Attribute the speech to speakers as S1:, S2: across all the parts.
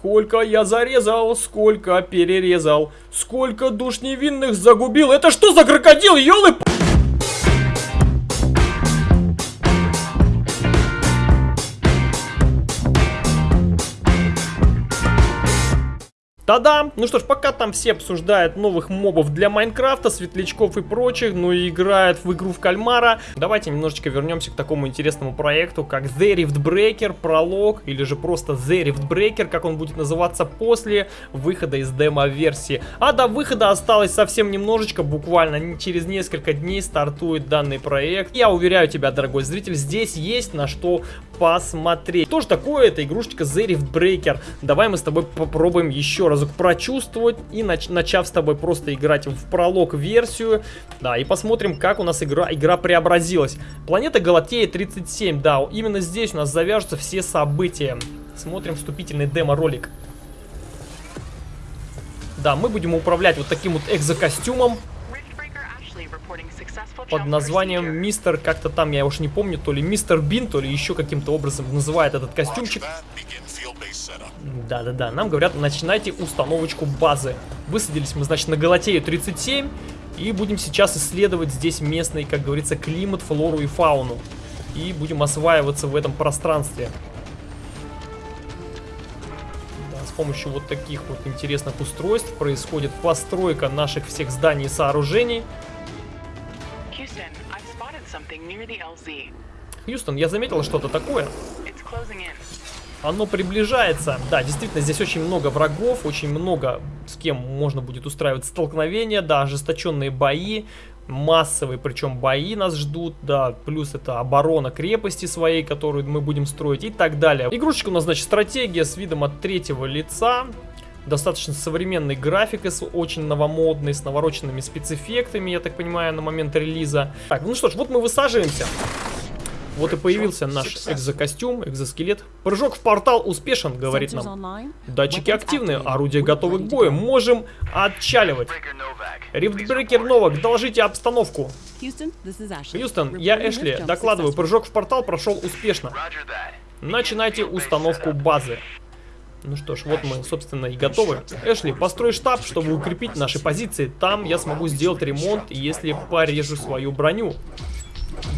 S1: Сколько я зарезал, сколько перерезал, сколько душ невинных загубил. Это что за крокодил, елы Та-дам! Ну что ж, пока там все обсуждают новых мобов для Майнкрафта, светлячков и прочих, ну и играют в игру в кальмара, давайте немножечко вернемся к такому интересному проекту, как The Rift Breaker, пролог, или же просто The Rift Breaker, как он будет называться после выхода из демо-версии. А до выхода осталось совсем немножечко, буквально через несколько дней стартует данный проект. Я уверяю тебя, дорогой зритель, здесь есть на что посмотреть. Что же такое эта игрушечка The Rift Breaker? Давай мы с тобой попробуем еще раз разок прочувствовать и нач начав с тобой просто играть в пролог версию, да, и посмотрим, как у нас игра, игра преобразилась. Планета Галатея 37, да, именно здесь у нас завяжутся все события. Смотрим вступительный демо-ролик. Да, мы будем управлять вот таким вот экзокостюмом под названием Мистер, как-то там, я уж не помню, то ли Мистер Бин, то ли еще каким-то образом называет этот костюмчик. Да-да-да, нам говорят, начинайте установочку базы. Высадились мы, значит, на Галатею 37. И будем сейчас исследовать здесь местный, как говорится, климат, флору и фауну. И будем осваиваться в этом пространстве. Да, с помощью вот таких вот интересных устройств происходит постройка наших всех зданий и сооружений. Хьюстон, я заметил что-то такое. Оно приближается. Да, действительно, здесь очень много врагов, очень много с кем можно будет устраивать столкновения, да, ожесточенные бои, массовые, причем бои нас ждут, да, плюс это оборона крепости своей, которую мы будем строить и так далее. Игрушечка у нас, значит, стратегия с видом от третьего лица, достаточно современной графикой, с очень новомодной, с навороченными спецэффектами, я так понимаю, на момент релиза. Так, ну что ж, вот мы высаживаемся. Вот и появился наш экзокостюм, экзоскелет. Прыжок в портал успешен, говорит нам. Датчики активны, орудия готовы к бою. Можем отчаливать. Рифтбрекер Новак, доложите обстановку. Хьюстон, я Эшли. Докладываю, прыжок в портал прошел успешно. Начинайте установку базы. Ну что ж, вот мы, собственно, и готовы. Эшли, построй штаб, чтобы укрепить наши позиции. Там я смогу сделать ремонт, если порежу свою броню.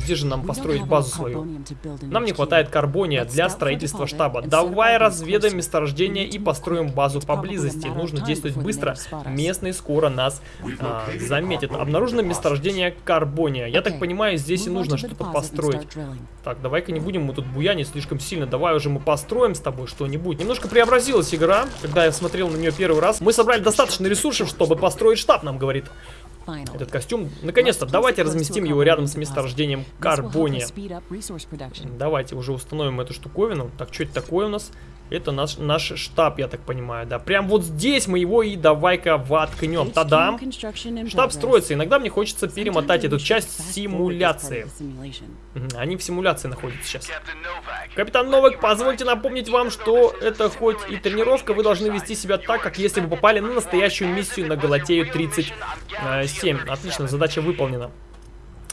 S1: Где же нам построить базу свою? Нам не хватает карбония для строительства штаба. Давай разведаем месторождение и построим базу поблизости. Нужно действовать быстро. Местные скоро нас а, заметят. Обнаружено месторождение карбония. Я так понимаю, здесь и нужно что-то построить. Так, давай-ка не будем мы тут буянить слишком сильно. Давай уже мы построим с тобой что-нибудь. Немножко преобразилась игра, когда я смотрел на нее первый раз. Мы собрали достаточно ресурсов, чтобы построить штаб, нам говорит этот костюм. Наконец-то, давайте разместим его рядом с месторождением карбония. Давайте уже установим эту штуковину. Так, что это такое у нас? Это наш, наш штаб, я так понимаю, да. Прям вот здесь мы его и давай-ка воткнем. Тадам! Штаб строится. Иногда мне хочется перемотать эту часть симуляции. Они в симуляции находятся сейчас. Капитан Новак, позвольте напомнить вам, что это хоть и тренировка, вы должны вести себя так, как если бы попали на настоящую миссию на Галатею 37. Отлично, задача выполнена.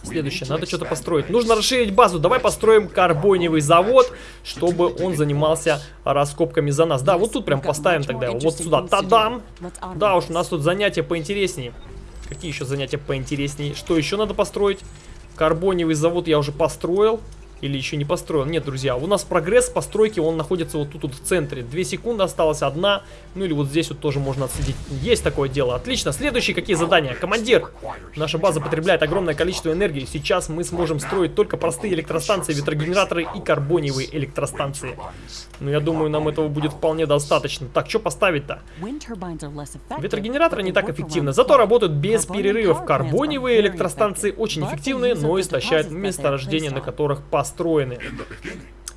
S1: Следующее, надо что-то построить. Нужно расширить базу. Давай построим карбоневый завод, чтобы он занимался раскопками за нас. Да, вот тут прям поставим тогда его. Вот сюда. Тадам! Да уж, у нас тут занятия поинтереснее. Какие еще занятия поинтереснее? Что еще надо построить? Карбоневый завод я уже построил. Или еще не построил? Нет, друзья, у нас прогресс постройки, он находится вот тут вот в центре. Две секунды осталось, одна. Ну или вот здесь вот тоже можно отследить. Есть такое дело. Отлично. Следующие какие задания? Командир, наша база потребляет огромное количество энергии. Сейчас мы сможем строить только простые электростанции, ветрогенераторы и карбониевые электростанции. Ну, я думаю, нам этого будет вполне достаточно. Так, что поставить-то? Ветрогенераторы не так эффективны, зато работают без перерывов. Карбониевые электростанции очень эффективны, но истощают месторождения, на которых построены.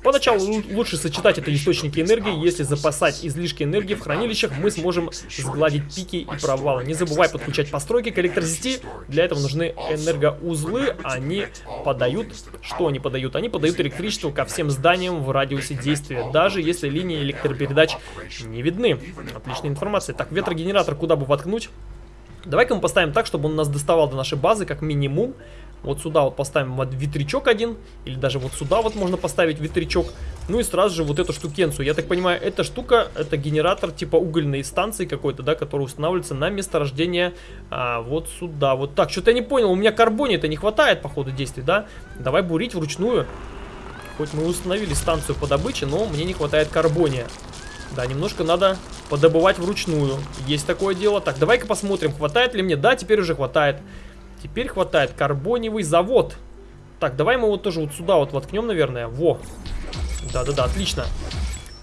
S1: Поначалу лучше сочетать это источники энергии. Если запасать излишки энергии в хранилищах, мы сможем сгладить пики и провалы. Не забывай подключать постройки к электросети. Для этого нужны энергоузлы. Они подают... Что они подают? Они подают электричество ко всем зданиям в радиусе действия, даже если линии электропередач не видны. Отличная информация. Так, ветрогенератор куда бы воткнуть? Давай-ка мы поставим так, чтобы он нас доставал до нашей базы как минимум. Вот сюда вот поставим вот ветрячок один, или даже вот сюда вот можно поставить ветрячок. Ну и сразу же вот эту штукенцию. Я так понимаю, эта штука, это генератор типа угольной станции какой-то, да, который устанавливается на месторождение а, вот сюда. Вот так, что-то я не понял, у меня карбония-то не хватает по ходу действий, да? Давай бурить вручную. Хоть мы установили станцию по добыче, но мне не хватает карбония. Да, немножко надо подобывать вручную. Есть такое дело. Так, давай-ка посмотрим, хватает ли мне. Да, теперь уже хватает. Теперь хватает карбоневый завод. Так, давай мы его тоже вот сюда вот воткнем, наверное. Во. Да-да-да, отлично.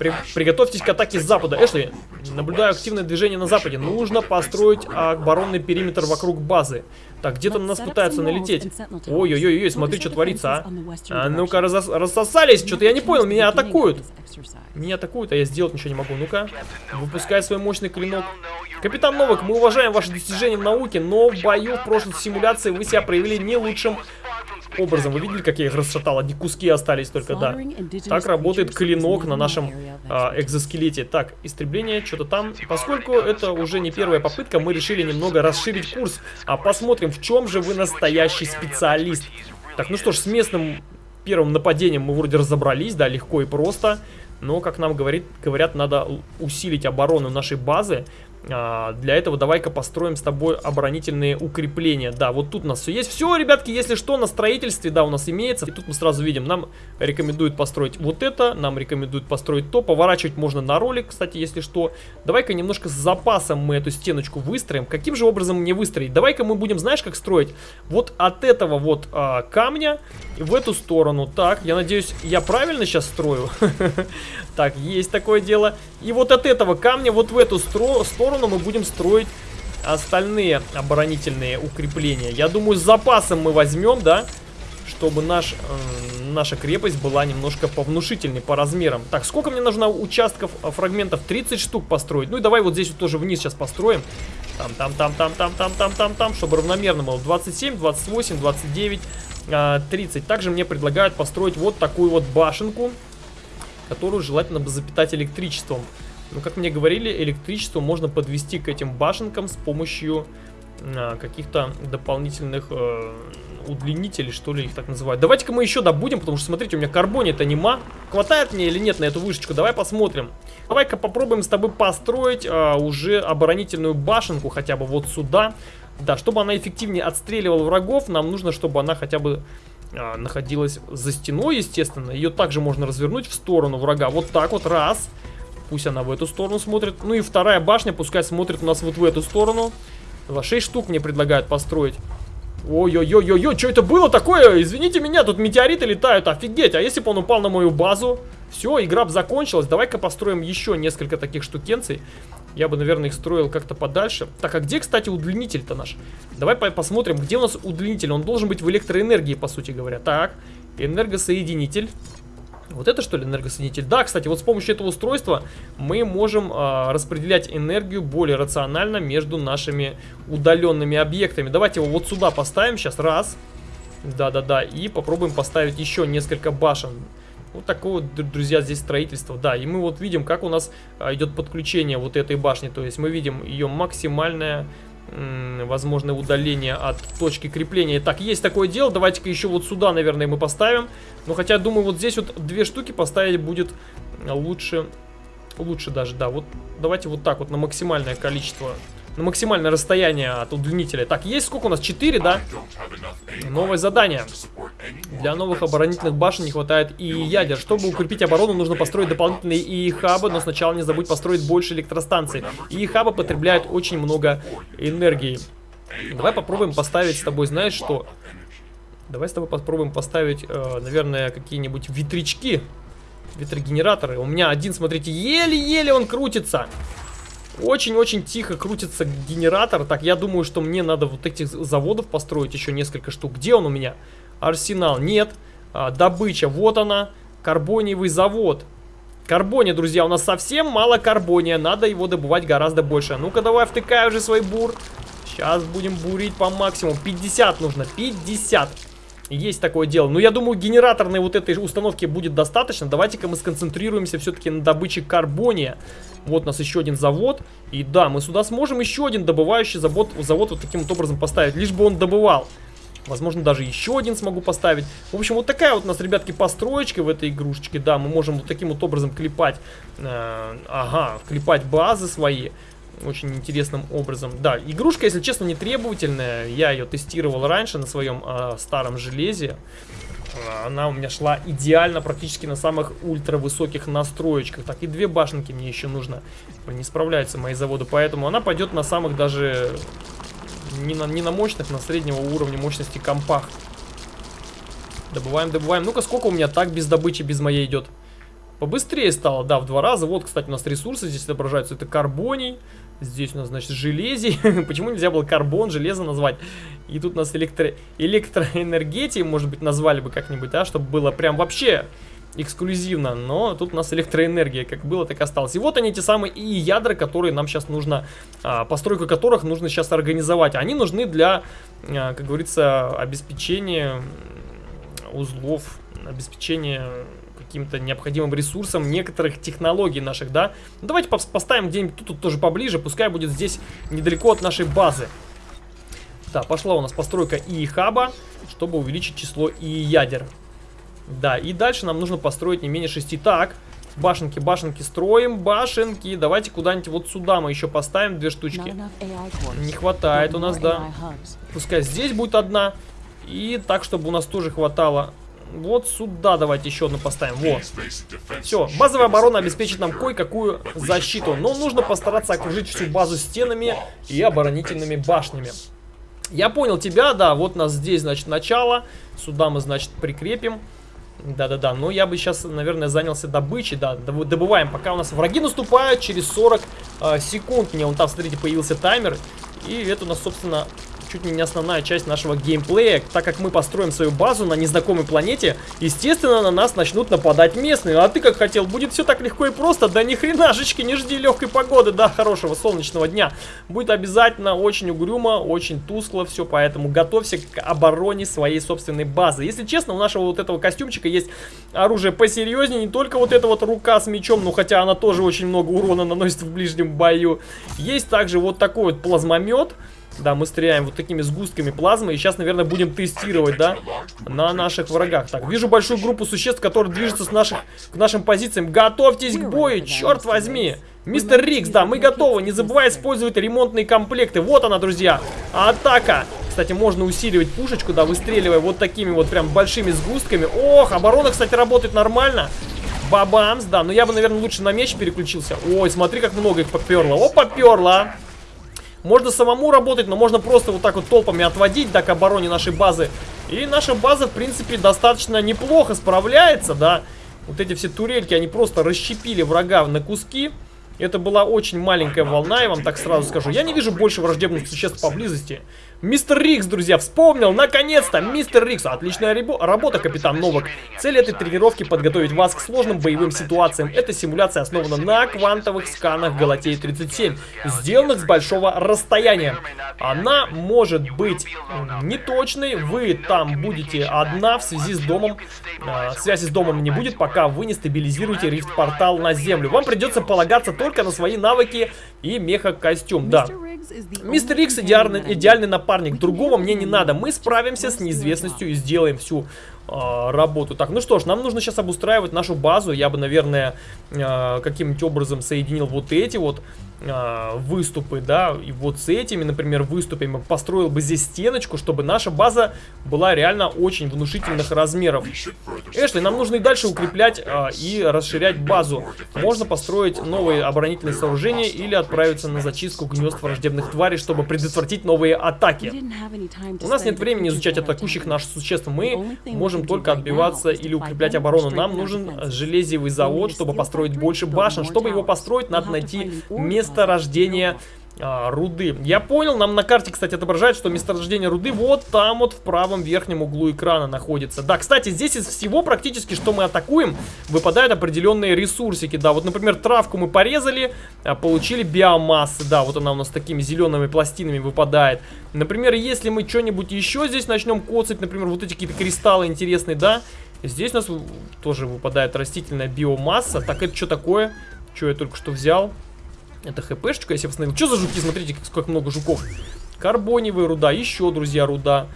S1: При, приготовьтесь к атаке с запада. Эшли, наблюдаю активное движение на западе. Нужно построить оборонный периметр вокруг базы. Так, где-то на нас пытаются налететь. Ой-ой-ой, смотри, что творится, а. а ну-ка, рассосались. Что-то я не понял, меня атакуют. Меня атакуют, а я сделать ничего не могу. Ну-ка, выпускай свой мощный клинок. Капитан Новак, мы уважаем ваши достижения в науке, но в бою в прошлой симуляции вы себя проявили не лучшим образом. Вы видели, как я их расшатал? Одни куски остались только, да. Так работает клинок на нашем а, экзоскелете. Так, истребление, что-то там. Поскольку это уже не первая попытка, мы решили немного расширить курс. А посмотрим, в чем же вы настоящий специалист. Так, ну что ж, с местным первым нападением мы вроде разобрались, да, легко и просто. Но, как нам говорит, говорят, надо усилить оборону нашей базы. А, для этого давай-ка построим с тобой оборонительные укрепления. Да, вот тут у нас все есть. Все, ребятки, если что, на строительстве, да, у нас имеется. И тут мы сразу видим, нам рекомендуют построить вот это, нам рекомендуют построить то. Поворачивать можно на ролик, кстати, если что. Давай-ка немножко с запасом мы эту стеночку выстроим. Каким же образом мне выстроить? Давай-ка мы будем, знаешь, как строить? Вот от этого вот а, камня в эту сторону. Так, я надеюсь, я правильно сейчас строю? Так, есть такое дело. И вот от этого камня вот в эту сторону мы будем строить остальные оборонительные укрепления. Я думаю, с запасом мы возьмем, да, чтобы наш, э, наша крепость была немножко повнушительней по размерам. Так, сколько мне нужно участков, э, фрагментов? 30 штук построить. Ну и давай вот здесь вот тоже вниз сейчас построим. Там, там, там, там, там, там, там, там, там, чтобы равномерно было. 27, 28, 29, э, 30. Также мне предлагают построить вот такую вот башенку которую желательно бы запитать электричеством. Но, как мне говорили, электричество можно подвести к этим башенкам с помощью а, каких-то дополнительных э, удлинителей, что ли их так называют. Давайте-ка мы еще добудем, потому что, смотрите, у меня карбонит анима. Хватает мне или нет на эту вышечку? Давай посмотрим. Давай-ка попробуем с тобой построить э, уже оборонительную башенку хотя бы вот сюда. Да, чтобы она эффективнее отстреливала врагов, нам нужно, чтобы она хотя бы а, находилась за стеной, естественно. Ее также можно развернуть в сторону врага. Вот так вот, раз. Пусть она в эту сторону смотрит. Ну и вторая башня пускай смотрит у нас вот в эту сторону. Два, шесть штук мне предлагают построить. Ой-ой-ой-ой-ой, что это было такое? Извините меня, тут метеориты летают, офигеть. А если бы он упал на мою базу? Все, игра бы закончилась. Давай-ка построим еще несколько таких штукенций. Я бы, наверное, их строил как-то подальше. Так, а где, кстати, удлинитель-то наш? Давай по посмотрим, где у нас удлинитель. Он должен быть в электроэнергии, по сути говоря. Так, энергосоединитель. Вот это что ли энергосоединитель? Да, кстати, вот с помощью этого устройства мы можем э, распределять энергию более рационально между нашими удаленными объектами. Давайте его вот сюда поставим сейчас. Раз. Да-да-да. И попробуем поставить еще несколько башен. Вот такое друзья, здесь строительство. Да, и мы вот видим, как у нас а, идет подключение вот этой башни. То есть мы видим ее максимальное возможное удаление от точки крепления. Так, есть такое дело. Давайте-ка еще вот сюда, наверное, мы поставим. Но хотя, думаю, вот здесь вот две штуки поставить будет лучше. Лучше даже, да. Вот давайте вот так вот на максимальное количество на максимальное расстояние от удлинителя. Так, есть сколько у нас? 4, да? Новое задание. Для новых оборонительных башен не хватает и ядер. Чтобы укрепить оборону, нужно построить дополнительные ИИ-хабы, но сначала не забудь построить больше электростанций. ИИ-хабы потребляют очень много энергии. Давай попробуем поставить с тобой, знаешь что? Давай с тобой попробуем поставить, э, наверное, какие-нибудь ветрячки. Ветрогенераторы. У меня один, смотрите, еле-еле он крутится. Очень-очень тихо крутится генератор. Так, я думаю, что мне надо вот этих заводов построить еще несколько штук. Где он у меня? Арсенал. Нет. А, добыча. Вот она. Карбониевый завод. Карбония, друзья, у нас совсем мало карбония. Надо его добывать гораздо больше. Ну-ка, давай втыкай уже свой бур. Сейчас будем бурить по максимуму. 50 нужно. 50. Есть такое дело. Но я думаю, генераторной вот этой установки будет достаточно. Давайте-ка мы сконцентрируемся все-таки на добыче карбония. Вот у нас еще один завод. И да, мы сюда сможем еще один добывающий завод, завод вот таким вот образом поставить. Лишь бы он добывал. Возможно, даже еще один смогу поставить. В общем, вот такая вот у нас, ребятки, построечка в этой игрушечке. Да, мы можем вот таким вот образом клепать, э, ага, клепать базы свои. Очень интересным образом. Да, игрушка, если честно, не требовательная. Я ее тестировал раньше на своем э, старом железе. Она у меня шла идеально, практически на самых ультра высоких настроечках. Так, и две башенки мне еще нужно. Не справляются мои заводы, поэтому она пойдет на самых даже не на, не на мощных, на среднего уровня мощности компах. Добываем, добываем. Ну-ка, сколько у меня так без добычи, без моей идет? Побыстрее стало, да, в два раза. Вот, кстати, у нас ресурсы здесь отображаются. Это карбоний. Здесь у нас, значит, железий. Почему нельзя было карбон, железо назвать? И тут у нас электро... электроэнергетией, может быть, назвали бы как-нибудь, да, чтобы было прям вообще эксклюзивно, но тут у нас электроэнергия, как было, так и осталось. И вот они, те самые и ядра, которые нам сейчас нужно, а, постройку которых нужно сейчас организовать. Они нужны для, а, как говорится, обеспечения узлов, обеспечения каким-то необходимым ресурсом некоторых технологий наших, да. Ну, давайте поставим где-нибудь тут, тут тоже поближе, пускай будет здесь недалеко от нашей базы. Да, пошла у нас постройка и хаба, чтобы увеличить число и ядер. Да, и дальше нам нужно построить не менее 6. Так, башенки, башенки строим, башенки. Давайте куда-нибудь вот сюда мы еще поставим две штучки. Не хватает у нас, да. Пускай здесь будет одна. И так, чтобы у нас тоже хватало. Вот сюда давайте еще одну поставим. Вот. Все, базовая оборона обеспечит нам кое-какую защиту. Но нужно постараться окружить всю базу стенами и оборонительными башнями. Я понял тебя, да, вот нас здесь, значит, начало. Сюда мы, значит, прикрепим. Да-да-да, но я бы сейчас, наверное, занялся добычей, да, добываем, пока у нас враги наступают через 40 э, секунд. Мне вон там, смотрите, появился таймер, и это у нас, собственно, чуть ли не основная часть нашего геймплея. Так как мы построим свою базу на незнакомой планете, естественно, на нас начнут нападать местные. А ты как хотел, будет все так легко и просто? Да ни хренашечки, не жди легкой погоды, да, хорошего солнечного дня. Будет обязательно очень угрюмо, очень тускло все, поэтому готовься к обороне своей собственной базы. Если честно, у нашего вот этого костюмчика есть оружие посерьезнее, не только вот эта вот рука с мечом, ну хотя она тоже очень много урона наносит в ближнем бою. Есть также вот такой вот плазмомет. Да, мы стреляем вот такими сгустками плазмы. И сейчас, наверное, будем тестировать, да, на наших врагах. Так, вижу большую группу существ, которые движутся с наших, к нашим позициям. Готовьтесь к бою, черт возьми. Мистер Рикс, да, мы готовы. Не забывай использовать ремонтные комплекты. Вот она, друзья. Атака. Кстати, можно усиливать пушечку, да, выстреливая вот такими вот прям большими сгустками. Ох, оборона, кстати, работает нормально. Бабамс, да. Но я бы, наверное, лучше на меч переключился. Ой, смотри, как много их поперло. О, поперло. Можно самому работать, но можно просто вот так вот толпами отводить, да, к обороне нашей базы. И наша база, в принципе, достаточно неплохо справляется, да. Вот эти все турельки, они просто расщепили врага на куски. Это была очень маленькая волна, я вам так сразу скажу. Я не вижу больше враждебных существ поблизости. Мистер Рикс, друзья, вспомнил, наконец-то, мистер Рикс. Отличная работа, капитан Новак. Цель этой тренировки подготовить вас к сложным боевым ситуациям. Эта симуляция основана на квантовых сканах Галатеи-37, сделанных с большого расстояния. Она может быть неточной, вы там будете одна в связи с домом. Э, связи с домом не будет, пока вы не стабилизируете рифт-портал на землю. Вам придется полагаться только на свои навыки и меха-костюм, да. Мистер Рикс идеальный, идеальный напарник. Другого мне не надо. Мы справимся с неизвестностью и сделаем всю э, работу. Так, ну что ж, нам нужно сейчас обустраивать нашу базу. Я бы, наверное, э, каким-нибудь образом соединил вот эти вот э, выступы, да, и вот с этими, например, выступами построил бы здесь стеночку, чтобы наша база была реально очень внушительных размеров. Эшли, нам нужно и дальше укреплять э, и расширять базу. Можно построить новые оборонительные сооружения или отправиться на зачистку гнезд враждебных тварей, чтобы предотвратить новые атаки. У нас нет времени изучать атакующих наших существ. Мы можем только отбиваться или укреплять оборону. Нам нужен железевый завод, чтобы построить больше башен. Чтобы его построить, надо найти место месторождение а, руды. Я понял, нам на карте, кстати, отображает, что месторождение руды вот там вот в правом верхнем углу экрана находится. Да, кстати, здесь из всего практически, что мы атакуем, выпадают определенные ресурсики. Да, вот, например, травку мы порезали, а, получили биомассы. Да, вот она у нас такими зелеными пластинами выпадает. Например, если мы что-нибудь еще здесь начнем коцать, например, вот эти какие-то кристаллы интересные, да, здесь у нас тоже выпадает растительная биомасса. Так, это что такое? Что я только что взял? Это хпшечка, я себе восстановил. Что за жуки? Смотрите, сколько много жуков. Карбоневая руда, еще, друзья, руда.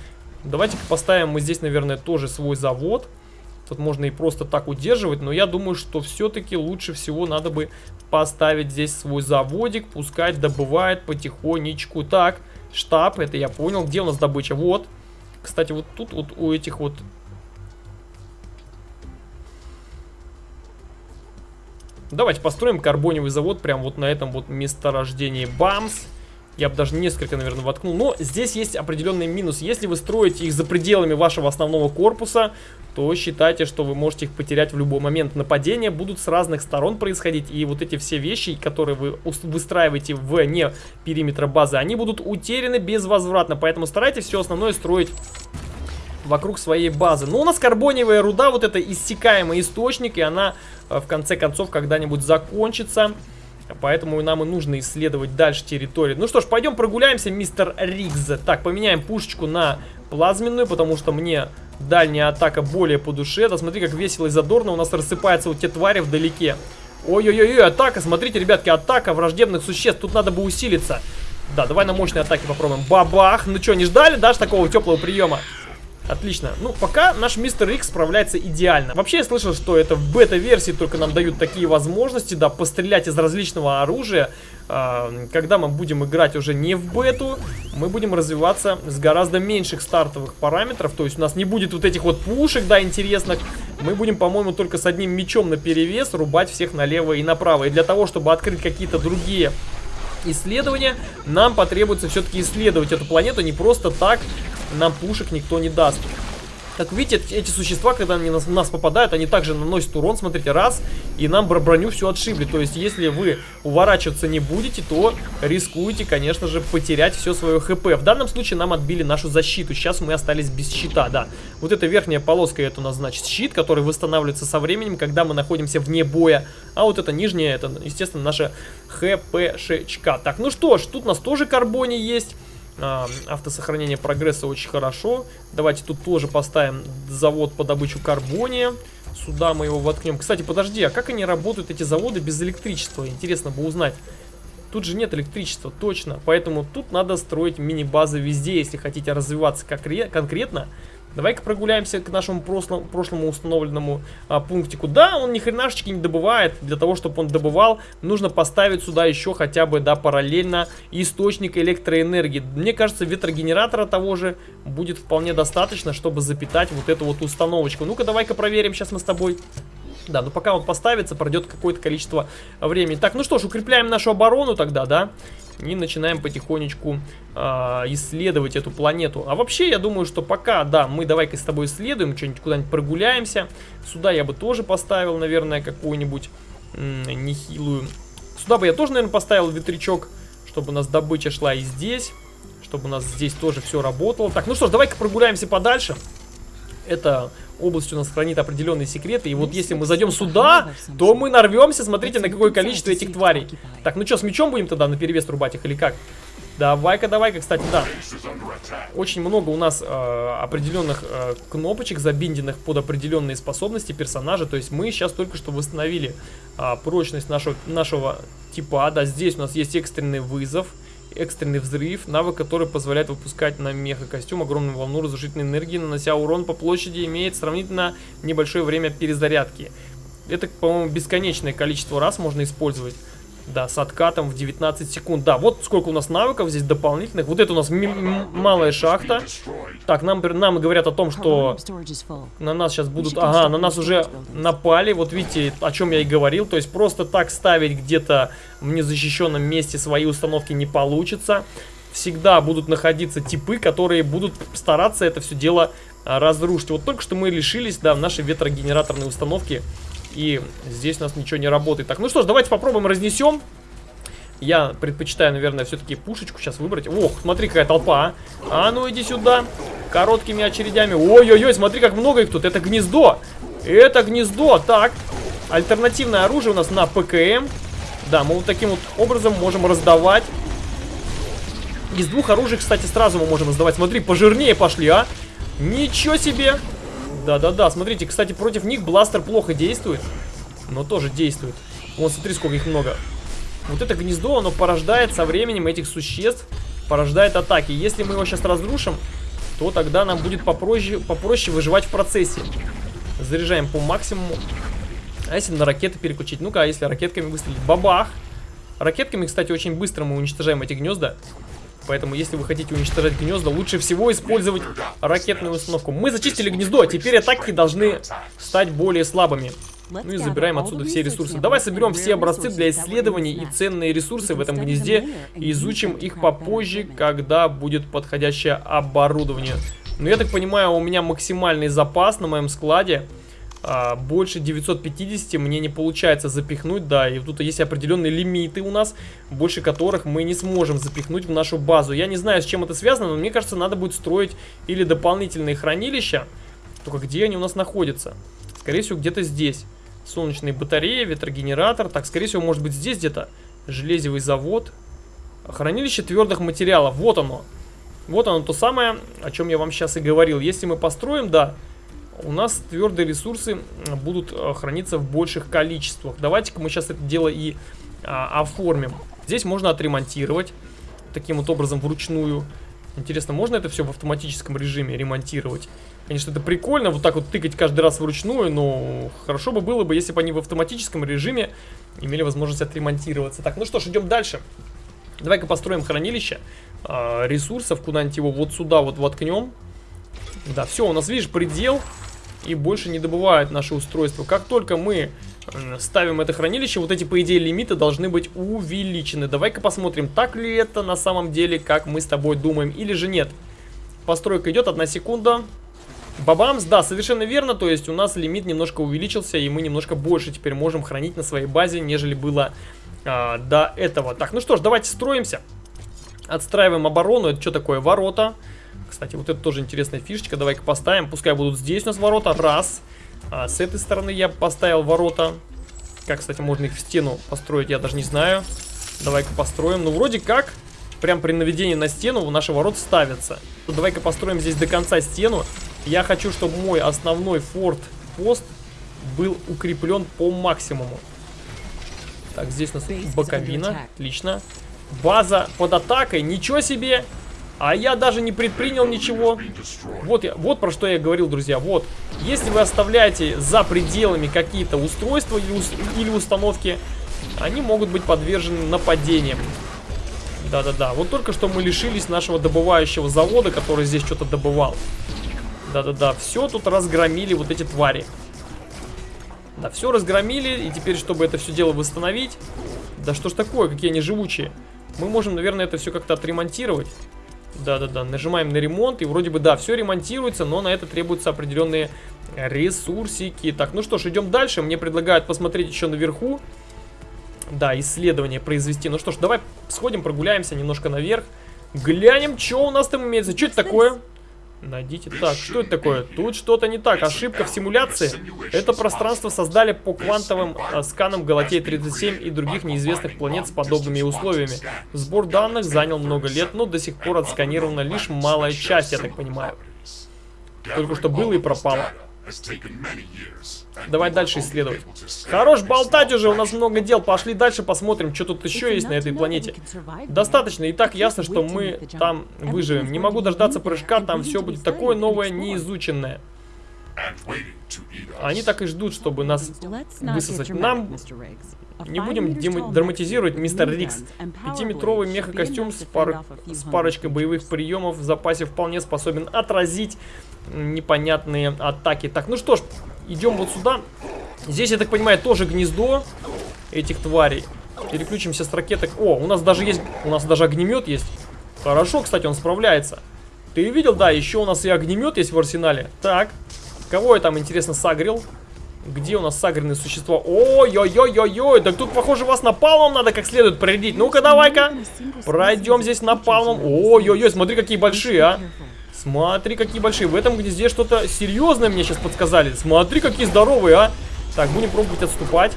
S1: Давайте-ка поставим мы здесь, наверное, тоже свой завод. Тут можно и просто так удерживать, но я думаю, что все-таки лучше всего надо бы поставить здесь свой заводик, пускай добывает потихонечку. Так, штаб, это я понял. Где у нас добыча? Вот. Кстати, вот тут вот у этих вот... Давайте построим карбоневый завод прямо вот на этом вот месторождении. Бамс. Я бы даже несколько, наверное, воткнул. Но здесь есть определенный минус. Если вы строите их за пределами вашего основного корпуса, то считайте, что вы можете их потерять в любой момент. Нападения будут с разных сторон происходить. И вот эти все вещи, которые вы выстраиваете вне периметра базы, они будут утеряны безвозвратно. Поэтому старайтесь все основное строить вокруг своей базы. Но у нас карбониевая руда, вот это иссякаемый источник, и она в конце концов когда-нибудь закончится. Поэтому нам и нужно исследовать дальше территорию. Ну что ж, пойдем прогуляемся, мистер Ригз. Так, поменяем пушечку на плазменную, потому что мне дальняя атака более по душе. Да смотри, как весело и задорно у нас рассыпаются вот те твари вдалеке. Ой-ой-ой, атака, смотрите, ребятки, атака враждебных существ. Тут надо бы усилиться. Да, давай на мощной атаке попробуем. Бабах! Ну что, не ждали, да, такого теплого приема? Отлично. Ну, пока наш Мистер Икс справляется идеально. Вообще, я слышал, что это в бета-версии только нам дают такие возможности, да, пострелять из различного оружия. А, когда мы будем играть уже не в бету, мы будем развиваться с гораздо меньших стартовых параметров. То есть у нас не будет вот этих вот пушек, да, интересных. Мы будем, по-моему, только с одним мечом на перевес рубать всех налево и направо. И для того, чтобы открыть какие-то другие исследования, нам потребуется все-таки исследовать эту планету не просто так, нам пушек никто не даст. Как видите, эти существа, когда они нас, нас попадают, они также наносят урон, смотрите, раз, и нам броню все отшибли. То есть, если вы уворачиваться не будете, то рискуете, конечно же, потерять все свое хп. В данном случае нам отбили нашу защиту, сейчас мы остались без щита, да. Вот эта верхняя полоска, это у нас, значит, щит, который восстанавливается со временем, когда мы находимся вне боя. А вот эта нижняя, это, естественно, наша хпшечка. Так, ну что ж, тут у нас тоже карбони есть. А, автосохранение прогресса очень хорошо. Давайте тут тоже поставим завод по добычу карбония. Сюда мы его воткнем. Кстати, подожди, а как они работают, эти заводы, без электричества? Интересно бы узнать. Тут же нет электричества, точно. Поэтому тут надо строить мини-базы везде, если хотите развиваться конкретно. Давай-ка прогуляемся к нашему прошлому, прошлому установленному а, пунктику. Да, он ни хренашечки не добывает. Для того, чтобы он добывал, нужно поставить сюда еще хотя бы, да, параллельно источник электроэнергии. Мне кажется, ветрогенератора того же будет вполне достаточно, чтобы запитать вот эту вот установочку. Ну-ка, давай-ка проверим сейчас мы с тобой. Да, ну пока он поставится, пройдет какое-то количество времени. Так, ну что ж, укрепляем нашу оборону тогда, да? И начинаем потихонечку э, исследовать эту планету. А вообще, я думаю, что пока, да, мы давай-ка с тобой исследуем, что-нибудь куда-нибудь прогуляемся. Сюда я бы тоже поставил, наверное, какую-нибудь нехилую. Сюда бы я тоже, наверное, поставил ветрячок, чтобы у нас добыча шла и здесь. Чтобы у нас здесь тоже все работало. Так, ну что ж, давай-ка прогуляемся подальше. Это область у нас хранит определенные секреты. И вот если мы зайдем сюда, то мы нарвемся, смотрите, на какое количество этих тварей. Так, ну что, с мечом будем тогда на перевес рубать их или как? Давай-ка, давай-ка, кстати, да. Очень много у нас э, определенных э, кнопочек, забинденных под определенные способности персонажа. То есть мы сейчас только что восстановили э, прочность нашего, нашего типа. Да, здесь у нас есть экстренный вызов экстренный взрыв, навык, который позволяет выпускать на меха-костюм огромную волну разрушительной энергии, нанося урон по площади, имеет сравнительно небольшое время перезарядки. Это, по-моему, бесконечное количество раз можно использовать. Да, с откатом в 19 секунд. Да, вот сколько у нас навыков здесь дополнительных. Вот это у нас малая шахта. Так, нам, нам говорят о том, что на нас сейчас будут... Ага, на нас уже напали. Вот видите, о чем я и говорил. То есть просто так ставить где-то в незащищенном месте свои установки не получится. Всегда будут находиться типы, которые будут стараться это все дело а, разрушить. Вот только что мы лишились, да, нашей ветрогенераторной установки и здесь у нас ничего не работает. Так, ну что ж, давайте попробуем разнесем. Я предпочитаю, наверное, все-таки пушечку сейчас выбрать. Ох, смотри, какая толпа, а. А ну иди сюда. Короткими очередями. Ой-ой-ой, смотри, как много их тут. Это гнездо. Это гнездо. Так, альтернативное оружие у нас на ПКМ. Да, мы вот таким вот образом можем раздавать. Из двух оружий, кстати, сразу мы можем раздавать. Смотри, пожирнее пошли, а. Ничего себе. Да-да-да, смотрите, кстати, против них бластер плохо действует, но тоже действует. Вон, смотри, сколько их много. Вот это гнездо, оно порождает со временем этих существ, порождает атаки. Если мы его сейчас разрушим, то тогда нам будет попроще, попроще выживать в процессе. Заряжаем по максимуму. А если на ракеты переключить? Ну-ка, а если ракетками выстрелить? Бабах! Ракетками, кстати, очень быстро мы уничтожаем эти гнезда. Поэтому, если вы хотите уничтожать гнезда, лучше всего использовать ракетную установку. Мы зачистили гнездо, а теперь атаки должны стать более слабыми. Ну и забираем отсюда все ресурсы. Давай соберем все образцы для исследований и ценные ресурсы в этом гнезде и изучим их попозже, когда будет подходящее оборудование. Но я так понимаю, у меня максимальный запас на моем складе. А, больше 950 мне не получается запихнуть, да, и тут есть определенные лимиты у нас, больше которых мы не сможем запихнуть в нашу базу. Я не знаю, с чем это связано, но мне кажется, надо будет строить или дополнительные хранилища, только где они у нас находятся? Скорее всего, где-то здесь. Солнечные батареи, ветрогенератор, так, скорее всего, может быть здесь где-то железевый завод. Хранилище твердых материалов, вот оно. Вот оно то самое, о чем я вам сейчас и говорил. Если мы построим, да, у нас твердые ресурсы будут э, храниться в больших количествах. Давайте-ка мы сейчас это дело и а, оформим. Здесь можно отремонтировать таким вот образом вручную. Интересно, можно это все в автоматическом режиме ремонтировать? Конечно, это прикольно, вот так вот тыкать каждый раз вручную, но хорошо бы было бы, если бы они в автоматическом режиме имели возможность отремонтироваться. Так, ну что ж, идем дальше. Давай-ка построим хранилище э, ресурсов, куда-нибудь его вот сюда вот воткнем. Да, все, у нас, видишь, предел и больше не добывают наше устройство. Как только мы ставим это хранилище, вот эти, по идее, лимиты должны быть увеличены. Давай-ка посмотрим, так ли это на самом деле, как мы с тобой думаем, или же нет. Постройка идет, одна секунда. Бабамс, да, совершенно верно, то есть у нас лимит немножко увеличился, и мы немножко больше теперь можем хранить на своей базе, нежели было а, до этого. Так, ну что ж, давайте строимся. Отстраиваем оборону, это что такое? Ворота. Кстати, вот это тоже интересная фишечка. Давай-ка поставим. Пускай будут здесь у нас ворота. Раз. А с этой стороны я поставил ворота. Как, кстати, можно их в стену построить, я даже не знаю. Давай-ка построим. Ну, вроде как, прям при наведении на стену наши ворота ставятся. Давай-ка построим здесь до конца стену. Я хочу, чтобы мой основной форт-пост был укреплен по максимуму. Так, здесь у нас боковина. Отлично. База под атакой. Ничего себе! А я даже не предпринял ничего. Вот, я, вот про что я говорил, друзья. Вот, если вы оставляете за пределами какие-то устройства или, или установки, они могут быть подвержены нападениям. Да-да-да. Вот только что мы лишились нашего добывающего завода, который здесь что-то добывал. Да-да-да. Все тут разгромили вот эти твари. Да, все разгромили. И теперь, чтобы это все дело восстановить... Да что ж такое, какие они живучие. Мы можем, наверное, это все как-то отремонтировать. Да-да-да, нажимаем на ремонт, и вроде бы, да, все ремонтируется, но на это требуются определенные ресурсики. Так, ну что ж, идем дальше. Мне предлагают посмотреть еще наверху. Да, исследование произвести. Ну что ж, давай сходим, прогуляемся немножко наверх. Глянем, что у нас там имеется. Что это такое? Найдите. Так, что это такое? Тут что-то не так. Ошибка в симуляции. Это пространство создали по квантовым э, сканам Галатеи-37 и других неизвестных планет с подобными условиями. Сбор данных занял много лет, но до сих пор отсканирована лишь малая часть, я так понимаю. Только что было и пропало. Давай дальше исследовать. Хорош болтать уже, у нас много дел. Пошли дальше посмотрим, что тут еще есть на этой планете. Достаточно, и так ясно, что мы там выживем. Не могу дождаться прыжка, там все будет такое новое, неизученное. Они так и ждут, чтобы нас высосать. Нам не будем драматизировать, мистер Рикс. Пятиметровый мехакостюм с, пар... с парочкой боевых приемов в запасе вполне способен отразить непонятные атаки. Так, ну что ж, идем вот сюда. Здесь, я так понимаю, тоже гнездо этих тварей. Переключимся с ракеток. О, у нас даже есть, у нас даже огнемет есть. Хорошо, кстати, он справляется. Ты видел? Да, еще у нас и огнемет есть в арсенале. Так, кого я там, интересно, сагрил? Где у нас сагренные существа? Ой-ой-ой-ой-ой, да тут, похоже, вас напалмом надо как следует проредить. Ну-ка, давай-ка. Пройдем здесь напалмом. Ой-ой-ой, смотри, какие большие, а. Смотри, какие большие. В этом гнезде что-то серьезное мне сейчас подсказали. Смотри, какие здоровые, а. Так, будем пробовать отступать.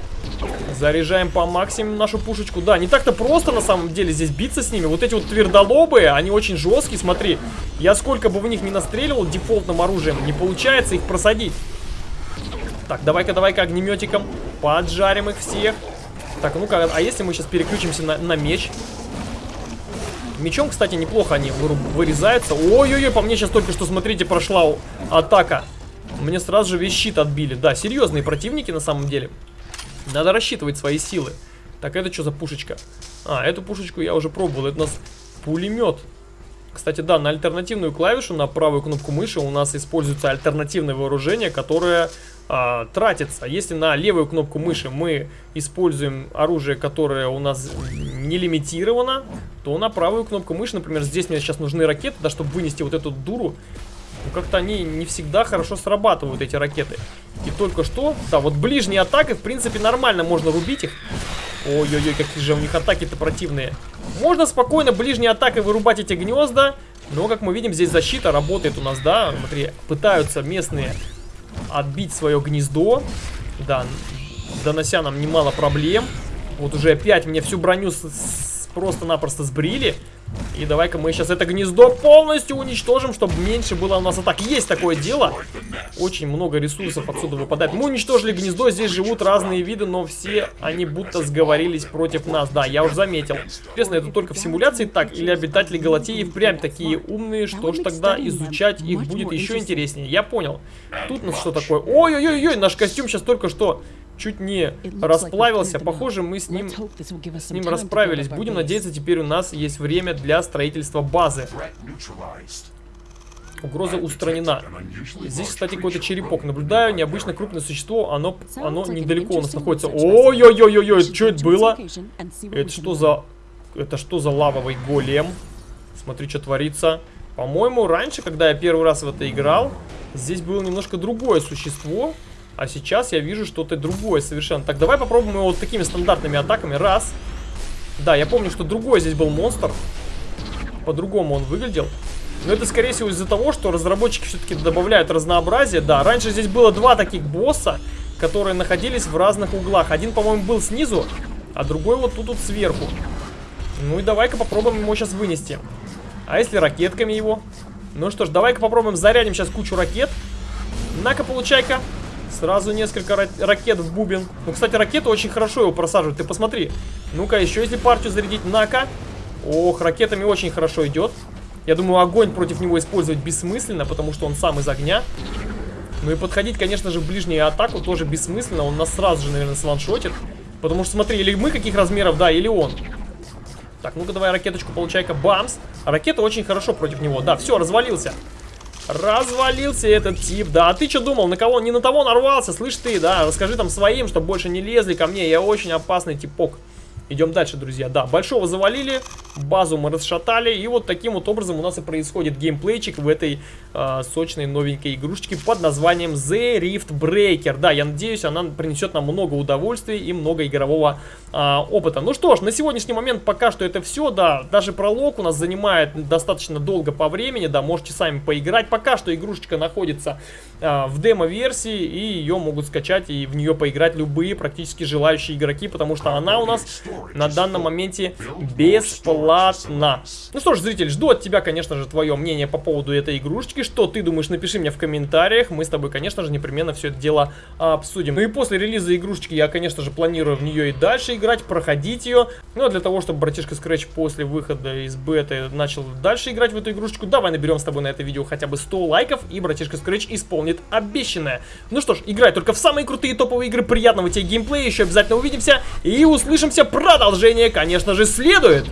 S1: Заряжаем по максимуму нашу пушечку. Да, не так-то просто на самом деле здесь биться с ними. Вот эти вот твердолобые, они очень жесткие, смотри. Я сколько бы в них не настреливал дефолтным оружием, не получается их просадить. Так, давай-ка, давай-ка огнеметиком поджарим их всех. Так, ну-ка, а если мы сейчас переключимся на, на меч? Мечом, кстати, неплохо они вырезаются. Ой-ой-ой, по мне сейчас только что, смотрите, прошла атака. Мне сразу же весь щит отбили. Да, серьезные противники на самом деле. Надо рассчитывать свои силы. Так, это что за пушечка? А, эту пушечку я уже пробовал. Это у нас пулемет. Кстати, да, на альтернативную клавишу, на правую кнопку мыши у нас используется альтернативное вооружение, которое а, тратится. Если на левую кнопку мыши мы используем оружие, которое у нас не лимитировано, то на правую кнопку мыши, например, здесь мне сейчас нужны ракеты, да, чтобы вынести вот эту дуру. Ну, как-то они не всегда хорошо срабатывают, эти ракеты. И только что, да, вот ближние атаки, в принципе, нормально можно рубить их. Ой-ой-ой, какие же у них атаки-то противные. Можно спокойно ближней атакой вырубать эти гнезда. Но, как мы видим, здесь защита работает у нас, да. Смотри, пытаются местные отбить свое гнездо. Да, донося нам немало проблем. Вот уже опять мне всю броню просто-напросто сбрили. И давай-ка мы сейчас это гнездо полностью уничтожим, чтобы меньше было у нас атак. Есть такое дело. Очень много ресурсов отсюда выпадает. Мы уничтожили гнездо, здесь живут разные виды, но все они будто сговорились против нас. Да, я уже заметил. Интересно, это только в симуляции так? Или обитатели Галатеи впрямь такие умные? Что ж тогда изучать их будет еще интереснее? Я понял. Тут у нас что такое? Ой-ой-ой, наш костюм сейчас только что чуть не расплавился. Похоже, мы с ним, с ним расправились. Будем надеяться, теперь у нас есть время для строительства базы. Угроза устранена. Здесь, кстати, какой-то черепок. Наблюдаю необычно крупное существо. Оно, оно недалеко у нас находится. Ой-ой-ой-ой, что это было? Это что за... Это что за лавовый голем? Смотри, что творится. По-моему, раньше, когда я первый раз в это играл, здесь было немножко другое существо. А сейчас я вижу что-то другое совершенно. Так, давай попробуем его вот такими стандартными атаками. Раз. Да, я помню, что другой здесь был монстр. По-другому он выглядел. Но это, скорее всего, из-за того, что разработчики все-таки добавляют разнообразие. Да, раньше здесь было два таких босса, которые находились в разных углах. Один, по-моему, был снизу, а другой вот тут, тут сверху. Ну и давай-ка попробуем его сейчас вынести. А если ракетками его? Ну что ж, давай-ка попробуем зарядим сейчас кучу ракет. На-ка, получай-ка. Сразу несколько ракет в бубен. Ну, кстати, ракеты очень хорошо его просаживают. Ты посмотри. Ну-ка, еще если партию зарядить. На-ка. Ох, ракетами очень хорошо идет. Я думаю, огонь против него использовать бессмысленно, потому что он сам из огня. Ну и подходить, конечно же, в ближнюю атаку тоже бессмысленно. Он нас сразу же, наверное, сваншотит. Потому что, смотри, или мы каких размеров, да, или он. Так, ну-ка давай ракеточку получай-ка. Бамс. ракета очень хорошо против него. Да, все, развалился. Развалился этот тип, да. А ты что думал, на кого? Не на того нарвался, слышь ты, да. Расскажи там своим, чтобы больше не лезли ко мне. Я очень опасный типок. Идем дальше, друзья. Да, большого завалили, базу мы расшатали. И вот таким вот образом у нас и происходит геймплейчик в этой э, сочной новенькой игрушечке под названием The Rift Breaker. Да, я надеюсь, она принесет нам много удовольствия и много игрового э, опыта. Ну что ж, на сегодняшний момент пока что это все. Да, даже пролог у нас занимает достаточно долго по времени. Да, можете сами поиграть. Пока что игрушечка находится э, в демо-версии и ее могут скачать и в нее поиграть любые практически желающие игроки, потому что она у нас на данном моменте бесплатно. Ну что ж, зритель, жду от тебя, конечно же, твое мнение по поводу этой игрушечки. Что ты думаешь, напиши мне в комментариях. Мы с тобой, конечно же, непременно все это дело обсудим. Ну и после релиза игрушечки я, конечно же, планирую в нее и дальше играть, проходить ее. Ну а для того, чтобы братишка Scratch после выхода из беты начал дальше играть в эту игрушечку, давай наберем с тобой на это видео хотя бы 100 лайков, и братишка Scratch исполнит обещанное. Ну что ж, играй только в самые крутые топовые игры, приятного тебе геймплея, еще обязательно увидимся и услышимся Продолжение, конечно же, следует.